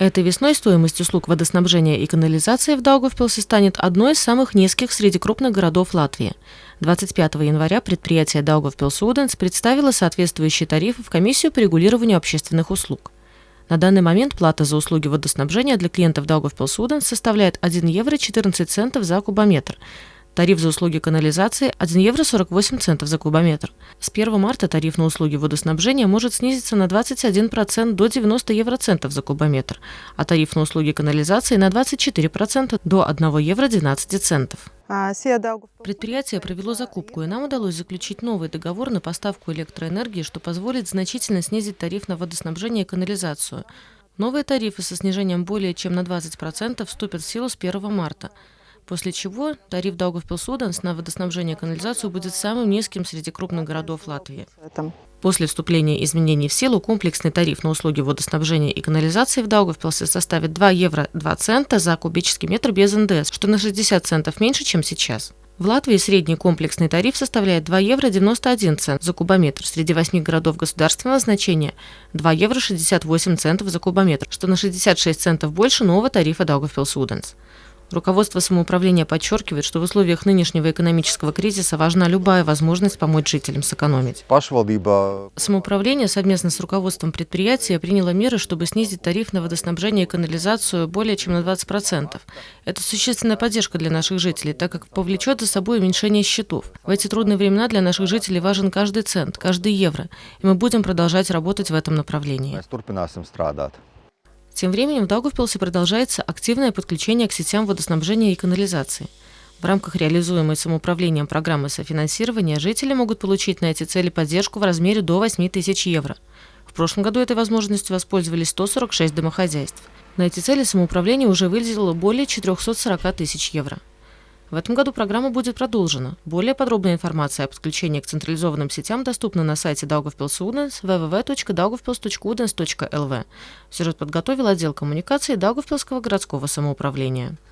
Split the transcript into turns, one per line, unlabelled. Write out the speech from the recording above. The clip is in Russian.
Этой весной стоимость услуг водоснабжения и канализации в Даугавпилсе станет одной из самых низких среди крупных городов Латвии. 25 января предприятие Даугавпилс представило соответствующие тарифы в комиссию по регулированию общественных услуг. На данный момент плата за услуги водоснабжения для клиентов Даугавпилс составляет 1 евро 14 центов за кубометр, Тариф за услуги канализации – 1 евро 48 центов за кубометр. С 1 марта тариф на услуги водоснабжения может снизиться на 21% до 90 евроцентов за кубометр, а тариф на услуги канализации на 24% до 1 евро 12 центов. А, Предприятие провело закупку, и нам удалось заключить новый договор на поставку электроэнергии, что позволит значительно снизить тариф на водоснабжение и канализацию. Новые тарифы со снижением более чем на 20% вступят в силу с 1 марта после чего тариф Даугавпилсуденс на водоснабжение и канализацию будет самым низким среди крупных городов Латвии. После вступления изменений в силу комплексный тариф на услуги водоснабжения и канализации в Даугавпилсе составит 2 евро 2 цента за кубический метр без НДС, что на 60 центов меньше, чем сейчас. В Латвии средний комплексный тариф составляет 2 евро 91 цент за кубометр. Среди восьми городов государственного значения 2 евро 68 центов за кубометр, что на 66 центов больше нового тарифа Даугавпилс-Уденс. Руководство самоуправления подчеркивает, что в условиях нынешнего экономического кризиса важна любая возможность помочь жителям сэкономить. Самоуправление совместно с руководством предприятия приняло меры, чтобы снизить тариф на водоснабжение и канализацию более чем на 20%. Это существенная поддержка для наших жителей, так как повлечет за собой уменьшение счетов. В эти трудные времена для наших жителей важен каждый цент, каждый евро, и мы будем продолжать работать в этом направлении. Тем временем в Даугавпилсе продолжается активное подключение к сетям водоснабжения и канализации. В рамках реализуемой самоуправлением программы софинансирования жители могут получить на эти цели поддержку в размере до 8 тысяч евро. В прошлом году этой возможностью воспользовались 146 домохозяйств. На эти цели самоуправление уже выделило более 440 тысяч евро. В этом году программа будет продолжена. Более подробная информация о подключении к централизованным сетям доступна на сайте Daugavpils Udens www.daugavpils.udens.lv. Сюжет подготовил отдел коммуникации Даугавпилского городского самоуправления.